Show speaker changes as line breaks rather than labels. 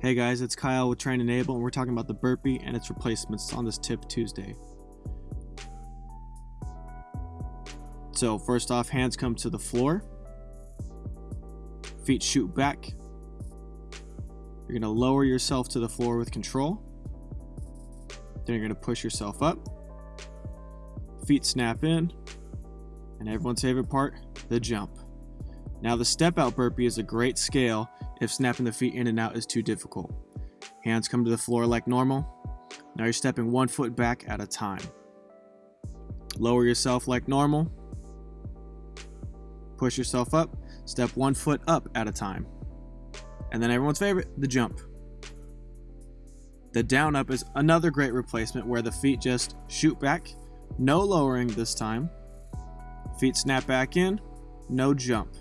Hey guys, it's Kyle with Train Enable, and we're talking about the burpee and its replacements on this Tip Tuesday. So, first off, hands come to the floor, feet shoot back. You're to lower yourself to the floor with control. Then you're to push yourself up. Feet snap in. And everyone's favorite part, the jump. Now, the step out burpee is a great scale if snapping the feet in and out is too difficult. Hands come to the floor like normal. Now you're stepping one foot back at a time. Lower yourself like normal. Push yourself up. Step one foot up at a time. And then everyone's favorite, the jump. The down up is another great replacement where the feet just shoot back, no lowering this time. Feet snap back in, no jump.